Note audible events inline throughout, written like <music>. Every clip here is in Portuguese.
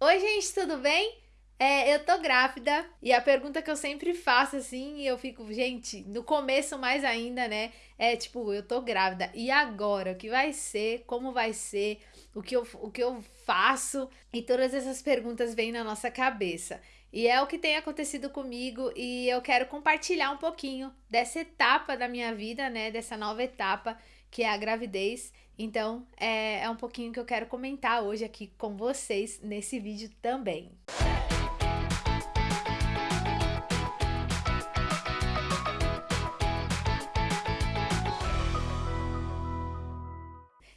Oi, gente, tudo bem? É, eu tô grávida e a pergunta que eu sempre faço assim, e eu fico, gente, no começo mais ainda, né? É tipo, eu tô grávida e agora? O que vai ser? Como vai ser? O que eu, o que eu faço? E todas essas perguntas vêm na nossa cabeça. E é o que tem acontecido comigo e eu quero compartilhar um pouquinho dessa etapa da minha vida, né? Dessa nova etapa que é a gravidez. Então, é, é um pouquinho que eu quero comentar hoje aqui com vocês nesse vídeo também.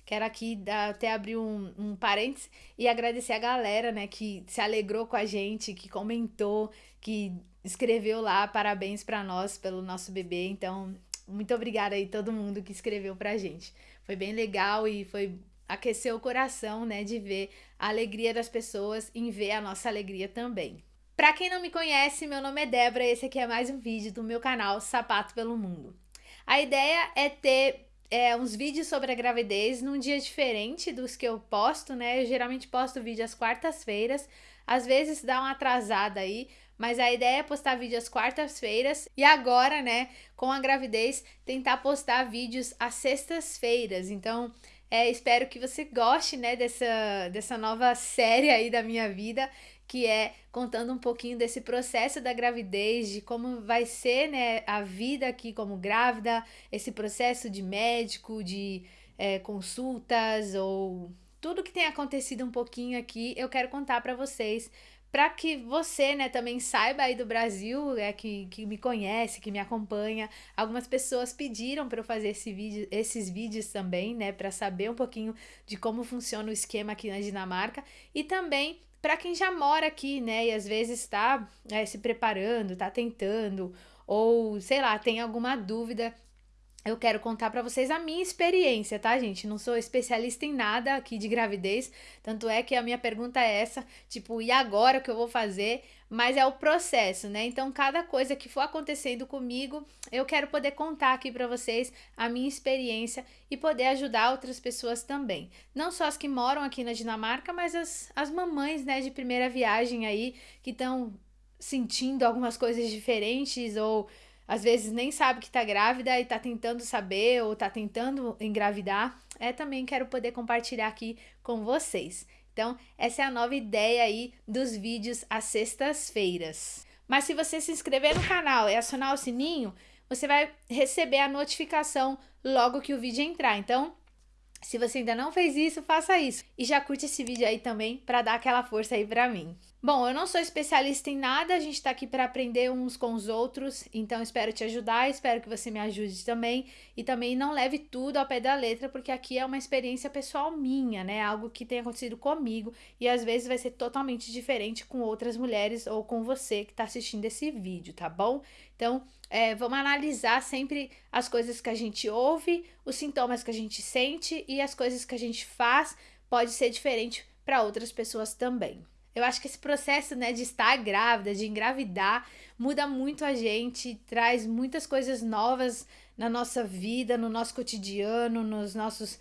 Quero aqui até abrir um, um parênteses e agradecer a galera, né, que se alegrou com a gente, que comentou, que escreveu lá parabéns para nós pelo nosso bebê. Então, muito obrigada aí todo mundo que escreveu pra gente. Foi bem legal e foi aqueceu o coração, né, de ver a alegria das pessoas em ver a nossa alegria também. Para quem não me conhece, meu nome é Débora e esse aqui é mais um vídeo do meu canal Sapato pelo Mundo. A ideia é ter é, uns vídeos sobre a gravidez num dia diferente dos que eu posto, né? Eu geralmente posto vídeo às quartas-feiras, às vezes dá uma atrasada aí, mas a ideia é postar vídeo às quartas-feiras e agora, né, com a gravidez, tentar postar vídeos às sextas-feiras. Então, é, espero que você goste, né, dessa, dessa nova <laughs> série aí da minha vida que é contando um pouquinho desse processo da gravidez, de como vai ser né, a vida aqui como grávida, esse processo de médico, de é, consultas ou tudo que tem acontecido um pouquinho aqui, eu quero contar para vocês para que você, né, também saiba aí do Brasil, é que, que me conhece, que me acompanha. Algumas pessoas pediram para eu fazer esse vídeo, esses vídeos também, né, para saber um pouquinho de como funciona o esquema aqui na Dinamarca e também para quem já mora aqui, né, e às vezes está é, se preparando, está tentando, ou sei lá, tem alguma dúvida eu quero contar para vocês a minha experiência, tá, gente? Não sou especialista em nada aqui de gravidez, tanto é que a minha pergunta é essa, tipo, e agora o que eu vou fazer? Mas é o processo, né? Então, cada coisa que for acontecendo comigo, eu quero poder contar aqui para vocês a minha experiência e poder ajudar outras pessoas também. Não só as que moram aqui na Dinamarca, mas as, as mamães, né, de primeira viagem aí, que estão sentindo algumas coisas diferentes ou às vezes nem sabe que tá grávida e tá tentando saber ou tá tentando engravidar, é também quero poder compartilhar aqui com vocês. Então, essa é a nova ideia aí dos vídeos às sextas-feiras. Mas se você se inscrever no canal e acionar o sininho, você vai receber a notificação logo que o vídeo entrar. Então, se você ainda não fez isso, faça isso. E já curte esse vídeo aí também para dar aquela força aí para mim. Bom, eu não sou especialista em nada, a gente tá aqui para aprender uns com os outros, então espero te ajudar, espero que você me ajude também. E também não leve tudo ao pé da letra, porque aqui é uma experiência pessoal minha, né? Algo que tem acontecido comigo e às vezes vai ser totalmente diferente com outras mulheres ou com você que tá assistindo esse vídeo, tá bom? Então, é, vamos analisar sempre as coisas que a gente ouve, os sintomas que a gente sente e as coisas que a gente faz pode ser diferente para outras pessoas também. Eu acho que esse processo, né, de estar grávida, de engravidar, muda muito a gente, traz muitas coisas novas na nossa vida, no nosso cotidiano, nos nossos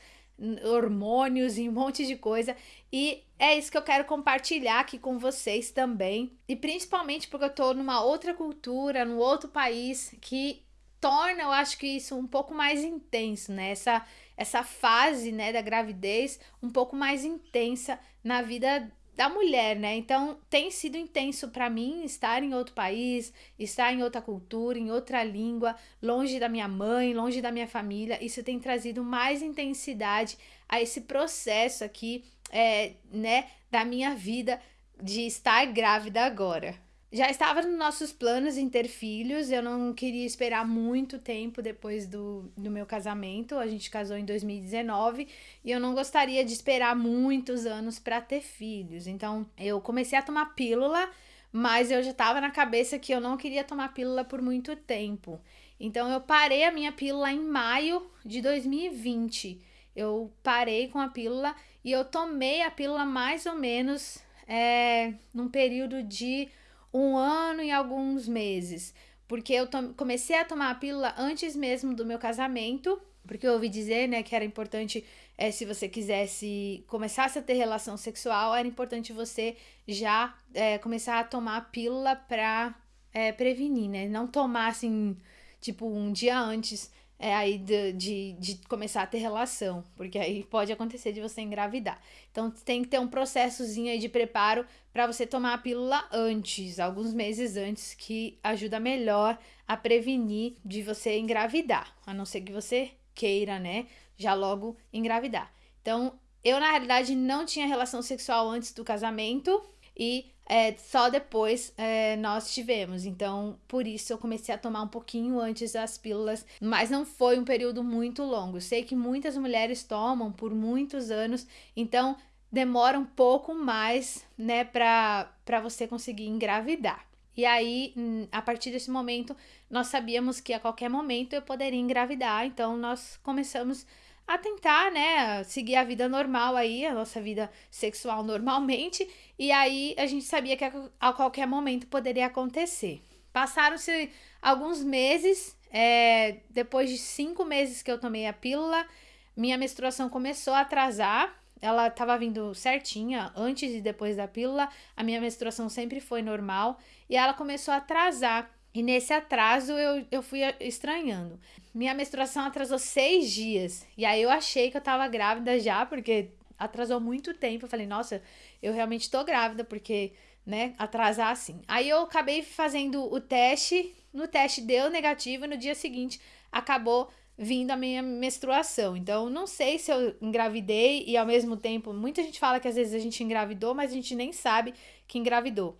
hormônios e um monte de coisa. E é isso que eu quero compartilhar aqui com vocês também. E principalmente porque eu tô numa outra cultura, num outro país que torna, eu acho que isso um pouco mais intenso, né? Essa, essa fase, né, da gravidez um pouco mais intensa na vida da mulher, né? Então tem sido intenso para mim estar em outro país, estar em outra cultura, em outra língua, longe da minha mãe, longe da minha família. Isso tem trazido mais intensidade a esse processo aqui, é, né, da minha vida de estar grávida agora. Já estava nos nossos planos em ter filhos, eu não queria esperar muito tempo depois do, do meu casamento. A gente casou em 2019 e eu não gostaria de esperar muitos anos para ter filhos. Então eu comecei a tomar pílula, mas eu já estava na cabeça que eu não queria tomar pílula por muito tempo. Então eu parei a minha pílula em maio de 2020. Eu parei com a pílula e eu tomei a pílula mais ou menos é, num período de um ano e alguns meses, porque eu comecei a tomar a pílula antes mesmo do meu casamento, porque eu ouvi dizer, né, que era importante é, se você quisesse começar a ter relação sexual, era importante você já é, começar a tomar a pílula pra é, prevenir, né? Não tomar assim, tipo, um dia antes é, aí de, de, de, começar a ter relação, porque aí pode acontecer de você engravidar. Então tem que ter um processozinho aí de preparo para você tomar a pílula antes, alguns meses antes, que ajuda melhor a prevenir de você engravidar, a não ser que você queira, né, já logo engravidar. Então, eu na realidade não tinha relação sexual antes do casamento e é, só depois é, nós tivemos. Então, por isso eu comecei a tomar um pouquinho antes as pílulas, mas não foi um período muito longo. sei que muitas mulheres tomam por muitos anos, então demora um pouco mais, né, para você conseguir engravidar. E aí, hum, a partir desse momento, nós sabíamos que a qualquer momento eu poderia engravidar, então nós começamos a tentar, né, seguir a vida normal aí, a nossa vida sexual normalmente, e aí a gente sabia que a, qualquer momento poderia acontecer. Passaram-se alguns meses, é, depois de cinco meses que eu tomei a pílula, minha menstruação começou a atrasar, ela estava vindo certinha, antes e depois da pílula, a minha menstruação sempre foi normal, e ela começou a atrasar. E nesse atraso eu, eu fui estranhando. Minha menstruação atrasou seis dias. E aí eu achei que eu tava grávida já, porque atrasou muito tempo. Eu falei, nossa, eu realmente tô grávida, porque, né, atrasar assim. Aí eu acabei fazendo o teste. No teste deu negativo e no dia seguinte acabou vindo a minha menstruação. Então, não sei se eu engravidei e ao mesmo tempo, muita gente fala que às vezes a gente engravidou, mas a gente nem sabe que engravidou.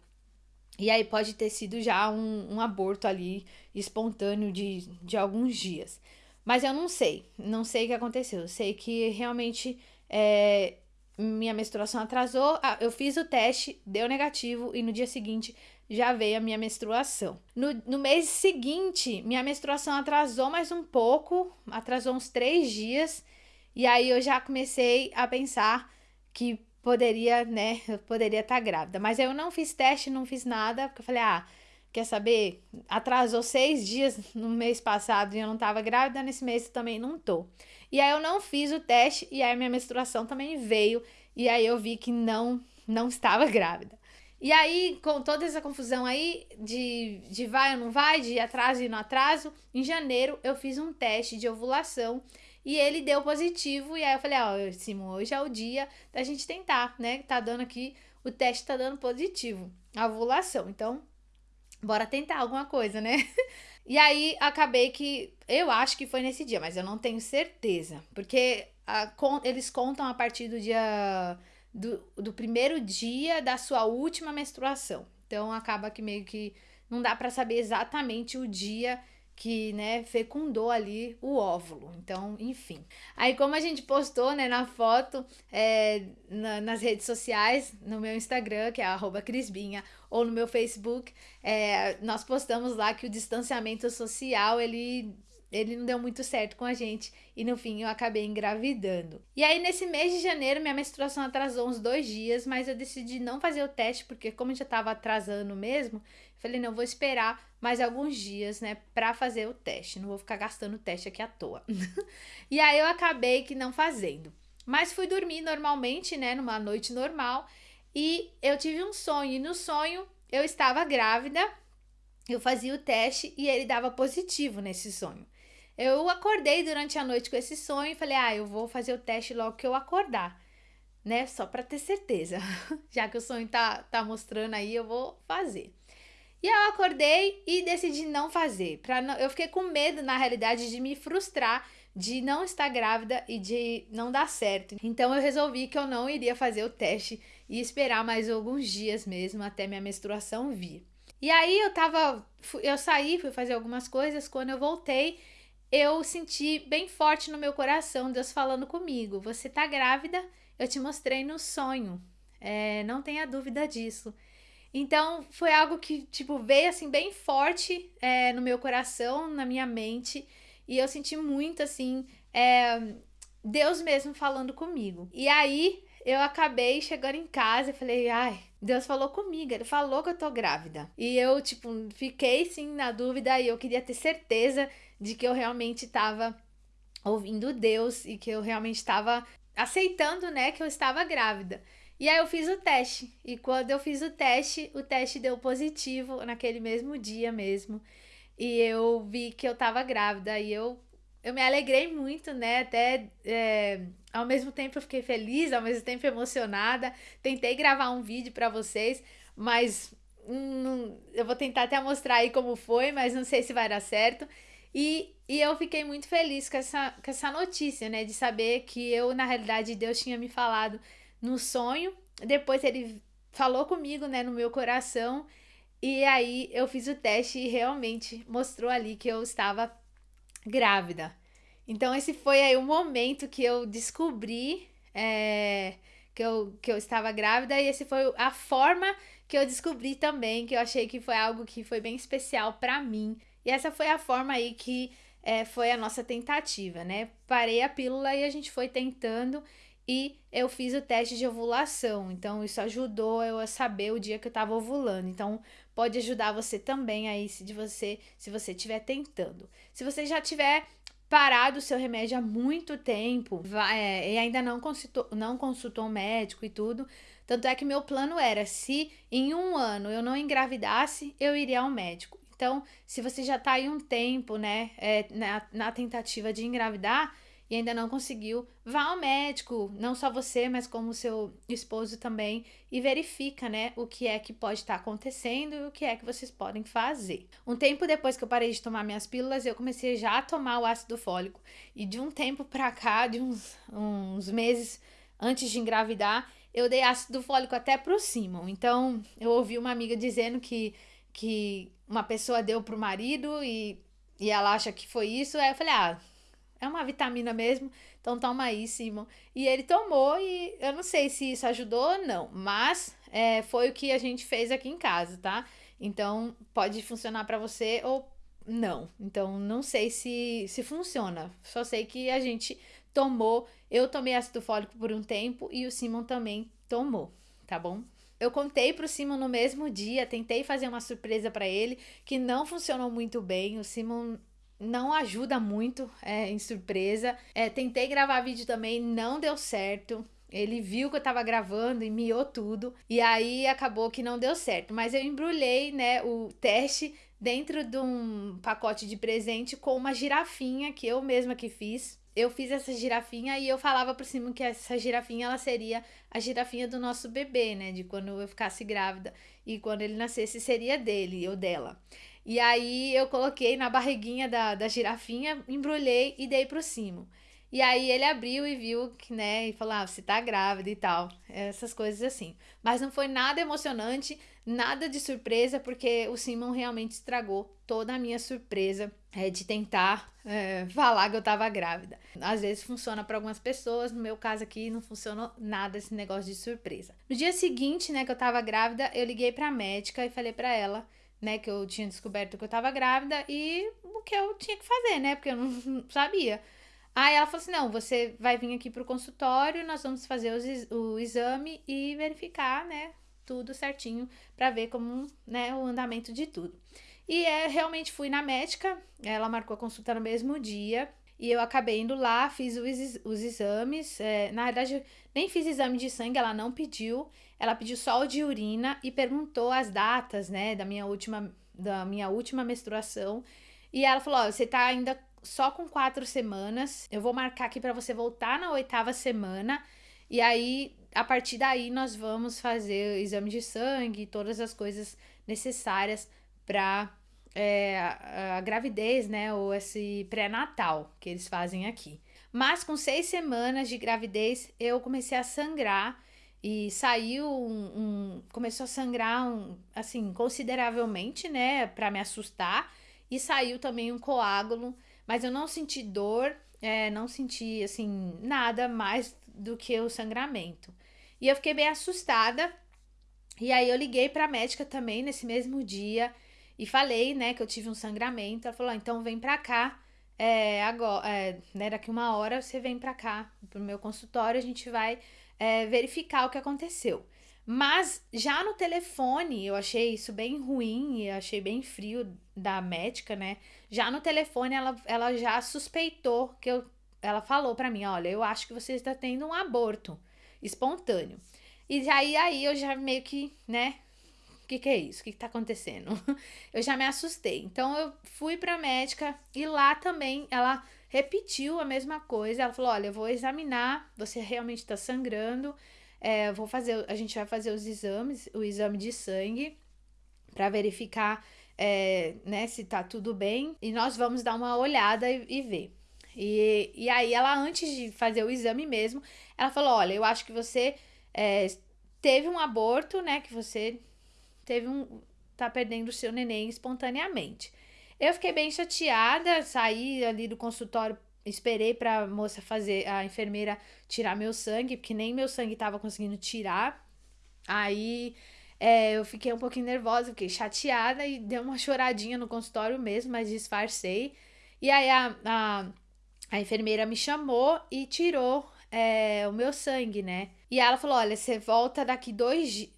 E aí pode ter sido já um, um aborto ali espontâneo de, de alguns dias. Mas eu não sei, não sei o que aconteceu. Eu sei que realmente é, minha menstruação atrasou. Ah, eu fiz o teste, deu negativo e no dia seguinte já veio a minha menstruação. No, no mês seguinte, minha menstruação atrasou mais um pouco, atrasou uns três dias. E aí eu já comecei a pensar que poderia, né, eu <laughs> poderia estar tá grávida. Mas eu não fiz teste, não fiz nada, porque eu falei, ah, quer saber? Atrasou seis dias no mês passado e eu não estava grávida, nesse mês eu também não tô. E aí eu não fiz o teste e aí minha menstruação também veio e aí eu vi que não, não estava <laughs> grávida. E aí, com toda essa confusão aí de, de vai ou não vai, de atraso e não atraso, em janeiro eu fiz um teste de ovulação e ele deu positivo. E aí eu falei, ó, oh, Simon, hoje é o dia da gente tentar, né? Tá dando aqui, o teste tá dando positivo, a ovulação. Então, bora tentar alguma coisa, né? <laughs> E aí acabei que eu acho que foi nesse dia, mas eu não tenho certeza, porque a, com, eles contam a partir do dia do, do primeiro dia da sua última menstruação. Então acaba que meio que não dá para saber exatamente o dia que, né, fecundou ali o óvulo. Então, enfim. Aí, como a gente postou, né, na foto, é, na, nas redes sociais, no meu Instagram, que é crisbinha, ou no meu Facebook, é, nós postamos lá que o distanciamento social, ele ele não deu muito certo com a gente e no fim eu acabei engravidando. E aí nesse mês de janeiro minha menstruação atrasou uns dois dias, mas eu decidi não fazer o teste porque como já estava atrasando mesmo, falei não vou esperar mais alguns dias, né, para fazer o teste. Não vou ficar gastando o teste aqui à toa. <laughs> e aí eu acabei que não fazendo. Mas fui dormir normalmente, né, numa noite normal e eu tive um sonho e no sonho eu estava grávida. Eu fazia o teste e ele dava positivo nesse sonho. Eu acordei durante a noite com esse sonho e falei: "Ah, eu vou fazer o teste logo que eu acordar". Né? Só para ter certeza. <laughs> Já que o sonho tá tá mostrando aí, eu vou fazer. E eu acordei e decidi não fazer. Pra não, eu fiquei com medo, na realidade, de me frustrar, de não estar grávida e de não dar certo. Então eu resolvi que eu não iria fazer o teste e esperar mais alguns dias mesmo até minha menstruação vir. E aí eu tava. Eu saí, fui fazer algumas coisas. Quando eu voltei, eu senti bem forte no meu coração Deus falando comigo: Você tá grávida? Eu te mostrei no sonho. É, não tenha dúvida disso. Então foi algo que tipo veio assim bem forte é, no meu coração, na minha mente e eu senti muito assim é, Deus mesmo falando comigo. E aí eu acabei chegando em casa e falei, ai, Deus falou comigo, ele falou que eu tô grávida. E eu, tipo, fiquei sim na dúvida e eu queria ter certeza de que eu realmente estava ouvindo Deus e que eu realmente estava aceitando, né, que eu estava grávida. E aí eu fiz o teste. E quando eu fiz o teste, o teste deu positivo naquele mesmo dia mesmo. E eu vi que eu tava grávida. E eu, eu me alegrei muito, né? Até é, ao mesmo tempo eu fiquei feliz, ao mesmo tempo emocionada. Tentei gravar um vídeo para vocês, mas hum, eu vou tentar até mostrar aí como foi, mas não sei se vai dar certo. E, e eu fiquei muito feliz com essa, com essa notícia, né? De saber que eu, na realidade, Deus tinha me falado no sonho. Depois ele falou comigo, né, no meu coração. E aí eu fiz o teste e realmente mostrou ali que eu estava grávida. Então esse foi aí o momento que eu descobri é, que, eu, que eu estava grávida e esse foi a forma que eu descobri também, que eu achei que foi algo que foi bem especial para mim. E essa foi a forma aí que é, foi a nossa tentativa, né? Parei a pílula e a gente foi tentando e eu fiz o teste de ovulação. Então, isso ajudou eu a saber o dia que eu estava ovulando. Então, pode ajudar você também aí se você, se você estiver tentando. Se você já tiver parado o seu remédio há muito tempo vai, é, e ainda não consultou, não consultou um médico e tudo. Tanto é que meu plano era: se em um ano eu não engravidasse, eu iria ao médico. Então, se você já está aí um tempo, né, é, na, na tentativa de engravidar, e ainda não conseguiu, vá ao médico, não só você, mas como seu esposo também, e verifica, né, o que é que pode estar tá acontecendo e o que é que vocês podem fazer. Um tempo depois que eu parei de tomar minhas pílulas, eu comecei já a tomar o ácido fólico. E de um tempo para cá, de uns, uns meses antes de engravidar, eu dei ácido fólico até pro Simon. Então, eu ouvi uma amiga dizendo que, que uma pessoa deu pro marido e, e ela acha que foi isso. Aí eu falei, ah, é uma vitamina mesmo, então toma aí, Simon. E ele tomou e eu não sei se isso ajudou ou não, mas é, foi o que a gente fez aqui em casa, tá? Então pode funcionar para você ou não. Então não sei se, se funciona, só sei que a gente tomou. Eu tomei ácido fólico por um tempo e o Simon também tomou, tá bom? Eu contei pro Simon no mesmo dia, tentei fazer uma surpresa para ele, que não funcionou muito bem. O Simon não ajuda muito é, em surpresa. É, tentei gravar vídeo também, não deu certo. Ele viu que eu tava gravando e miou tudo. E aí acabou que não deu certo. Mas eu embrulhei, né, o teste dentro de um pacote de presente com uma girafinha que eu mesma que fiz. Eu fiz essa girafinha e eu falava por cima que essa girafinha ela seria a girafinha do nosso bebê, né? De quando eu ficasse grávida. E quando ele nascesse seria dele ou dela. E aí eu coloquei na barriguinha da, da girafinha, embrulhei e dei pro Simo. E aí ele abriu e viu que, né, e falou, ah, você tá grávida e tal. Essas coisas assim. Mas não foi nada emocionante, nada de surpresa, porque o Simon realmente estragou toda a minha surpresa é, de tentar é, falar que eu tava grávida. Às vezes funciona para algumas pessoas, no meu caso aqui não funcionou nada esse negócio de surpresa. No dia seguinte, né, que eu tava grávida, eu liguei pra médica e falei para ela né, que eu tinha descoberto que eu tava grávida e o que eu tinha que fazer, né, porque eu não sabia. Aí ela falou assim: não, você vai vir aqui pro consultório, nós vamos fazer os, o exame e verificar, né, tudo certinho para ver como, né, o andamento de tudo. E é, realmente fui na médica, ela marcou a consulta no mesmo dia. E eu acabei indo lá, fiz os, os exames. É, na verdade, nem fiz exame de sangue, ela não pediu. Ela pediu só o de urina e perguntou as datas, né, da minha última, da minha última menstruação. E ela falou: Ó, você tá ainda só com quatro semanas. Eu vou marcar aqui para você voltar na oitava semana. E aí, a partir daí, nós vamos fazer exame de sangue, todas as coisas necessárias para é, a, a gravidez, né? Ou esse pré-natal que eles fazem aqui. Mas com seis semanas de gravidez, eu comecei a sangrar e saiu um, um, começou a sangrar um, assim consideravelmente né para me assustar e saiu também um coágulo mas eu não senti dor é, não senti assim nada mais do que o sangramento. E eu fiquei bem assustada. E aí eu liguei para a médica também nesse mesmo dia e falei né que eu tive um sangramento. Ela falou ah, então vem para cá é, agora é, né, daqui uma hora você vem para cá pro meu consultório a gente vai é, verificar o que aconteceu. Mas já no telefone, eu achei isso bem ruim e achei bem frio da médica, né? Já no telefone, ela, ela já suspeitou que eu ela falou para mim, olha, eu acho que você está tendo um aborto espontâneo. E aí, aí eu já meio que, né, o que, que é isso? O que, que tá acontecendo? <laughs> eu já me assustei. Então eu fui pra médica e lá também ela repetiu a mesma coisa. Ela falou: olha, eu vou examinar, você realmente tá sangrando. É, vou fazer, a gente vai fazer os exames, o exame de sangue, para verificar é, né, se tá tudo bem. E nós vamos dar uma olhada e, e ver. E, e aí, ela, antes de fazer o exame mesmo, ela falou: Olha, eu acho que você é, teve um aborto, né? Que você teve um. tá perdendo o seu neném espontaneamente. Eu fiquei bem chateada, saí ali do consultório, esperei pra moça fazer, a enfermeira tirar meu sangue, porque nem meu sangue tava conseguindo tirar. Aí é, eu fiquei um pouquinho nervosa, fiquei chateada e dei uma choradinha no consultório mesmo, mas disfarcei. E aí a, a, a enfermeira me chamou e tirou é, o meu sangue, né? E ela falou: olha, você volta daqui dois dias.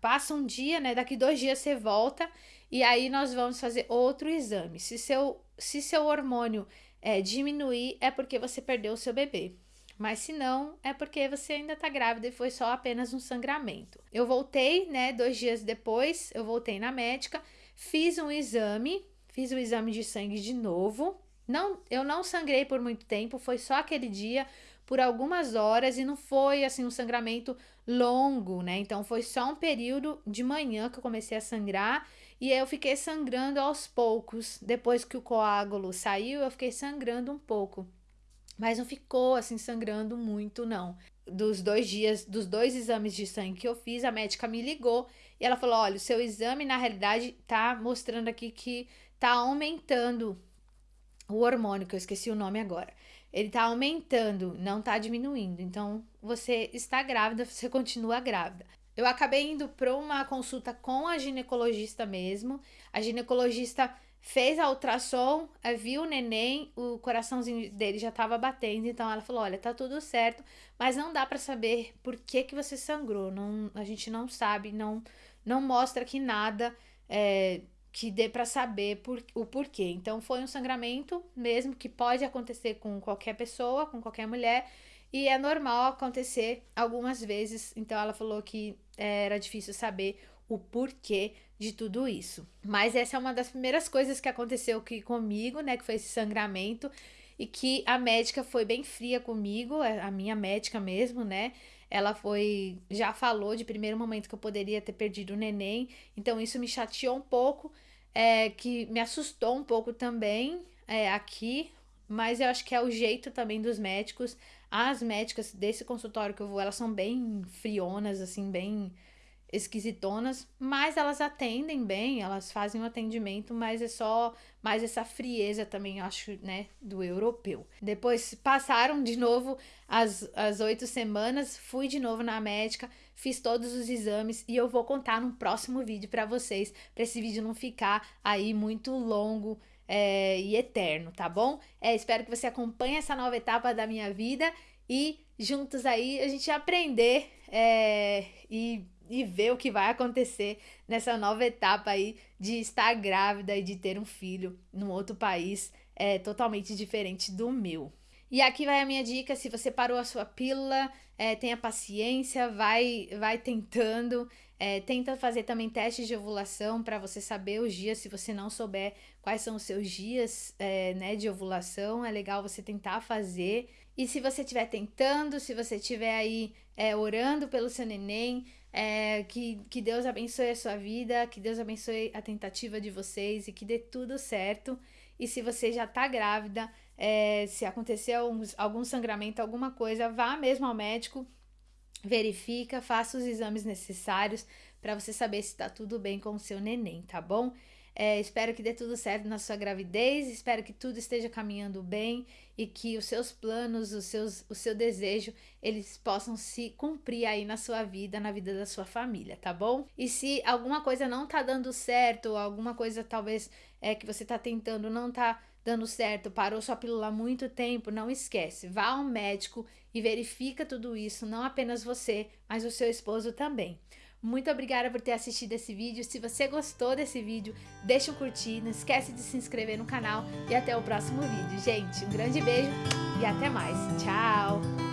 Passa um dia, né? Daqui dois dias você volta e aí nós vamos fazer outro exame. Se seu, se seu hormônio é, diminuir, é porque você perdeu o seu bebê. Mas se não, é porque você ainda tá grávida e foi só apenas um sangramento. Eu voltei, né? Dois dias depois, eu voltei na médica, fiz um exame, fiz o exame de sangue de novo. Não, eu não sangrei por muito tempo, foi só aquele dia, por algumas horas, e não foi assim um sangramento longo, né? Então foi só um período de manhã que eu comecei a sangrar. E eu fiquei sangrando aos poucos. Depois que o coágulo saiu, eu fiquei sangrando um pouco. Mas não ficou assim sangrando muito, não. Dos dois dias, dos dois exames de sangue que eu fiz, a médica me ligou e ela falou: olha, o seu exame na realidade tá mostrando aqui que tá aumentando o hormônio, que eu esqueci o nome agora. Ele tá aumentando, não tá diminuindo. Então, você está grávida, você continua grávida. Eu acabei indo para uma consulta com a ginecologista mesmo. A ginecologista fez a ultrassom, eh, viu o neném, o coraçãozinho dele já estava batendo, então ela falou: "Olha, tá tudo certo, mas não dá para saber por que que você sangrou. Não, a gente não sabe, não não mostra aqui nada é, que dê para saber por, o porquê. Então foi um sangramento mesmo que pode acontecer com qualquer pessoa, com qualquer mulher, e é normal acontecer algumas vezes. Então ela falou que é, era difícil saber o porquê de tudo isso. Mas essa é uma das primeiras coisas que aconteceu aqui comigo, né? Que foi esse sangramento. E que a médica foi bem fria comigo, é, a minha médica mesmo, né? Ela foi. Já falou de primeiro momento que eu poderia ter perdido o neném. Então isso me chateou um pouco. É, que me assustou um pouco também é, aqui. Mas eu acho que é o jeito também dos médicos. As médicas desse consultório que eu vou, elas são bem frionas, assim, bem esquisitonas, mas elas atendem bem, elas fazem o um atendimento, mas é só mais essa frieza também, acho, né, do europeu. Depois passaram de novo as, as oito semanas, fui de novo na médica, fiz todos os exames e eu vou contar no próximo vídeo para vocês, para esse vídeo não ficar aí muito longo é, e eterno, tá bom? É, espero que você acompanhe essa nova etapa da minha vida e juntos aí a gente aprender é, e e ver o que vai acontecer nessa nova etapa aí de estar grávida e de ter um filho num outro país é, totalmente diferente do meu. E aqui vai a minha dica: se você parou a sua pílula, é, tenha paciência, vai, vai tentando. É, tenta fazer também testes de ovulação para você saber os dias. Se você não souber quais são os seus dias é, né, de ovulação, é legal você tentar fazer. E se você estiver tentando, se você estiver aí é, orando pelo seu neném, é, que, que Deus abençoe a sua vida, que Deus abençoe a tentativa de vocês e que dê tudo certo. E se você já tá grávida, é, se acontecer algum, algum sangramento, alguma coisa, vá mesmo ao médico, verifica, faça os exames necessários para você saber se tá tudo bem com o seu neném, tá bom? É, espero que dê tudo certo na sua gravidez, espero que tudo esteja caminhando bem e que os seus planos, os seus, o seu desejo, eles possam se cumprir aí na sua vida, na vida da sua família, tá bom? E se alguma coisa não tá dando certo, alguma coisa talvez é que você tá tentando não tá dando certo, parou sua pílula há muito tempo, não esquece, vá ao médico e verifica tudo isso, não apenas você, mas o seu esposo também. Muito obrigada por ter assistido esse vídeo. Se você gostou desse vídeo, deixa um curtir, não esquece de se inscrever no canal e até o próximo vídeo. Gente, um grande beijo e até mais. Tchau!